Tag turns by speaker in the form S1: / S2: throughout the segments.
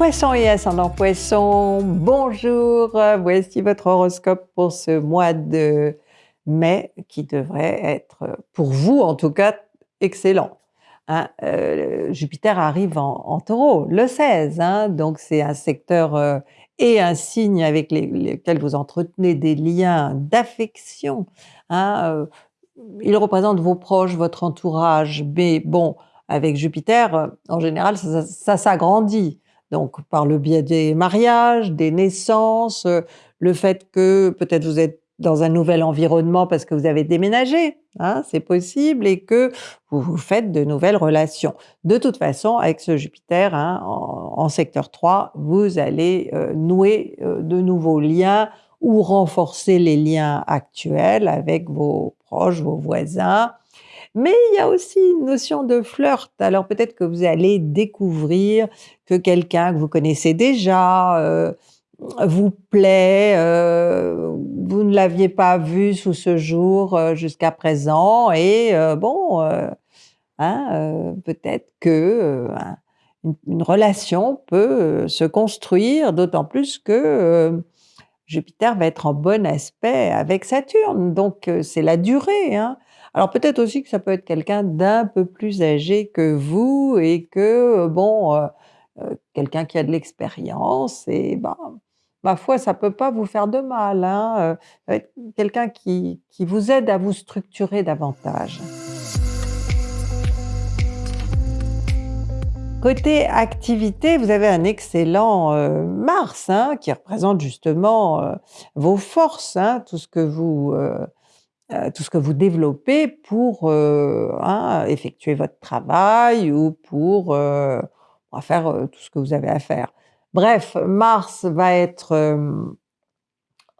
S1: Poisson et ascendant Poisson, bonjour, voici votre horoscope pour ce mois de mai qui devrait être, pour vous en tout cas, excellent. Hein. Euh, Jupiter arrive en, taureau le 16, hein, donc c'est un secteur euh, et un signe avec lesquels vous entretenez des liens d'affection. Hein, euh, il représente vos proches, votre entourage, mais bon, avec Jupiter, en général, ça s'agrandit. Donc par le biais des mariages, des naissances, euh, le fait que peut-être vous êtes dans un nouvel environnement parce que vous avez déménagé, hein, c'est possible, et que vous vous faites de nouvelles relations. De toute façon, avec ce Jupiter hein, en, secteur 3, vous allez euh, nouer euh, de nouveaux liens ou renforcer les liens actuels avec vos proches, vos voisins, mais il y a aussi une notion de flirt. Alors peut-être que vous allez découvrir que quelqu'un que vous connaissez déjà euh, vous plaît, euh, vous ne l'aviez pas vu sous ce jour euh, jusqu'à présent, et bon, hein, peut-être que une, relation peut se construire, d'autant plus que Jupiter va être en bon aspect avec Saturne, donc c'est la durée. Hein. Alors peut-être aussi que ça peut être quelqu'un d'un peu plus âgé que vous et que, bon, euh, euh, quelqu'un qui a de l'expérience et ben, ma foi, ça peut pas vous faire de mal. Hein, euh, quelqu'un qui, qui vous aide à vous structurer davantage. Côté activité, vous avez un excellent Mars hein, qui représente justement vos forces, hein, tout ce que vous euh, tout ce que vous développez pour euh, hein, effectuer votre travail ou pour, euh, faire tout ce que vous avez à faire. Bref, Mars va être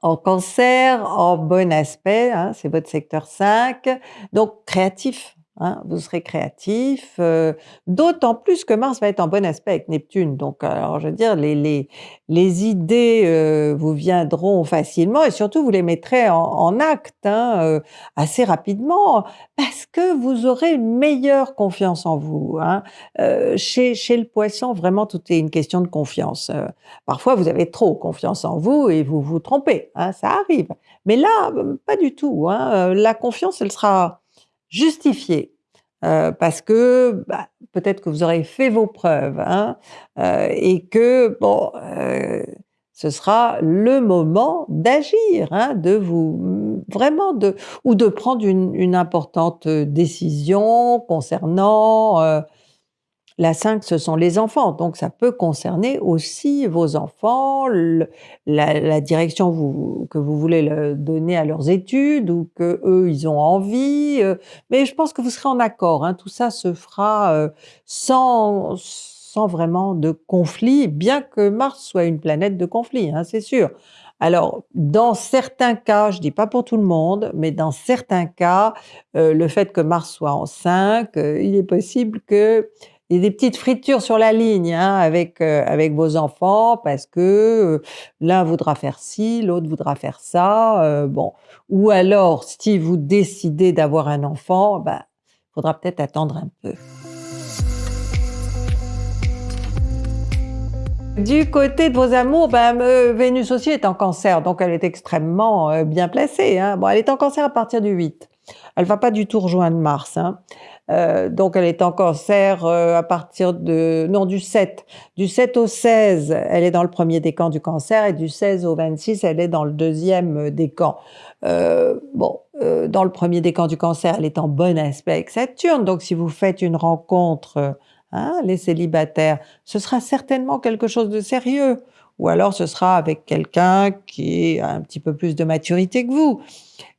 S1: en cancer, en bon aspect, hein, c'est votre secteur 5, donc créatif, Hein, vous serez créatif, euh, d'autant plus que Mars va être en bon aspect avec Neptune. Donc, alors, je veux dire, les, les, les idées euh, vous viendront facilement et surtout, vous les mettrez en, acte hein, euh, assez rapidement parce que vous aurez une meilleure confiance en vous. Hein. chez, chez le poisson, vraiment, tout est une question de confiance. parfois, vous avez trop confiance en vous et vous vous trompez. Hein, ça arrive. Mais là, pas du tout. Hein. La confiance, elle sera justifié. Euh, parce que bah, peut-être que vous aurez fait vos preuves hein, euh, et que bon, euh, ce sera le moment d'agir, hein, de vous vraiment de ou de prendre une, une importante décision concernant la 5, ce sont les enfants, donc ça peut concerner aussi vos enfants, la, direction que vous voulez donner à leurs études ou que eux ils ont envie. Euh, mais je pense que vous serez en accord. Hein. tout ça se fera euh, sans, vraiment de conflit, bien que Mars soit une planète de conflit, hein, c'est sûr. Alors, dans certains cas, je dis pas pour tout le monde, mais dans certains cas, euh, le fait que Mars soit en 5, il est possible que il y a des petites fritures sur la ligne hein, avec, euh, avec vos enfants parce que euh, l'un voudra faire ci, l'autre voudra faire ça. Euh, bon. Ou alors, si vous décidez d'avoir un enfant, il ben, faudra peut-être attendre un peu. Du côté de vos amours, ben, Vénus aussi est en cancer, donc elle est extrêmement bien placée. Hein. Bon, elle est en cancer à partir du 8. Elle va pas du tout rejoindre Mars. Hein. Euh, donc elle est en cancer euh, à partir de non du 7 du 7 au 16 elle est dans le premier décan du cancer et du 16 au 26 elle est dans le deuxième décan euh, bon euh, dans le premier décan du cancer elle est en bon aspect avec Saturne donc si vous faites une rencontre hein, les célibataires ce sera certainement quelque chose de sérieux ou alors ce sera avec quelqu'un qui a un petit peu plus de maturité que vous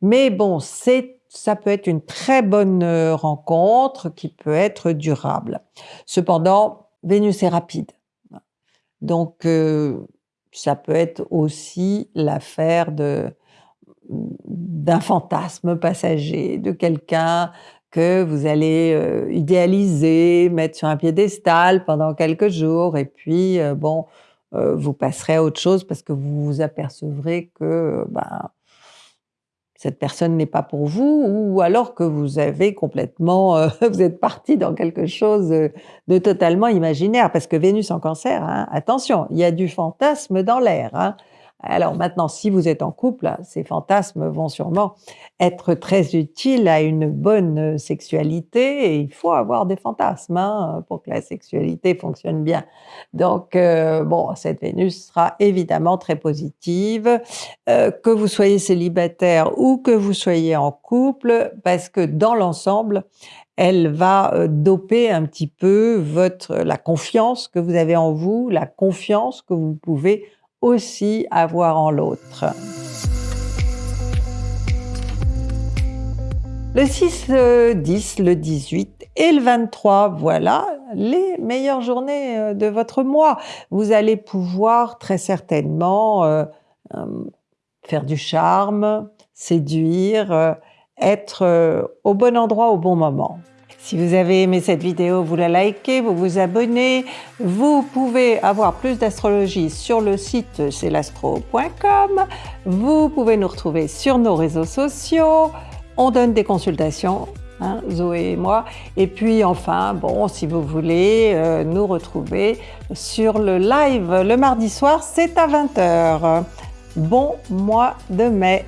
S1: mais bon c'est ça peut être une très bonne euh, rencontre qui peut être durable. Cependant, Vénus est rapide. Donc, euh, ça peut être aussi l'affaire d'un fantasme passager, de quelqu'un que vous allez euh, idéaliser, mettre sur un piédestal pendant quelques jours, et puis, bon, vous passerez à autre chose parce que vous vous apercevrez que ben, cette personne n'est pas pour vous ou alors que vous avez complètement, euh, vous êtes parti dans quelque chose de totalement imaginaire parce que Vénus en Cancer, hein, attention, il y a du fantasme dans l'air. Hein. Alors maintenant, si vous êtes en couple, ces fantasmes vont sûrement être très utiles à une bonne sexualité et il faut avoir des fantasmes hein, pour que la sexualité fonctionne bien. Donc euh, bon, cette Vénus sera évidemment très positive, euh, que vous soyez célibataire ou que vous soyez en couple, parce que dans l'ensemble, elle va euh, doper un petit peu votre, la confiance que vous avez en vous, la confiance que vous pouvez aussi avoir en l'autre. Le 6, le 10, le 18 et le 23, voilà les meilleures journées euh, de votre mois. Vous allez pouvoir très certainement euh, euh, faire du charme, séduire, être au bon endroit au bon moment. Si vous avez aimé cette vidéo, vous la likez, vous vous abonnez. Vous pouvez avoir plus d'astrologie sur le site celastro.com. Vous pouvez nous retrouver sur nos réseaux sociaux. On donne des consultations, hein, Zoé et moi. Et puis enfin, bon, si vous voulez euh, nous retrouver sur le live le mardi soir, c'est à 20h. Bon mois de mai